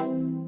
you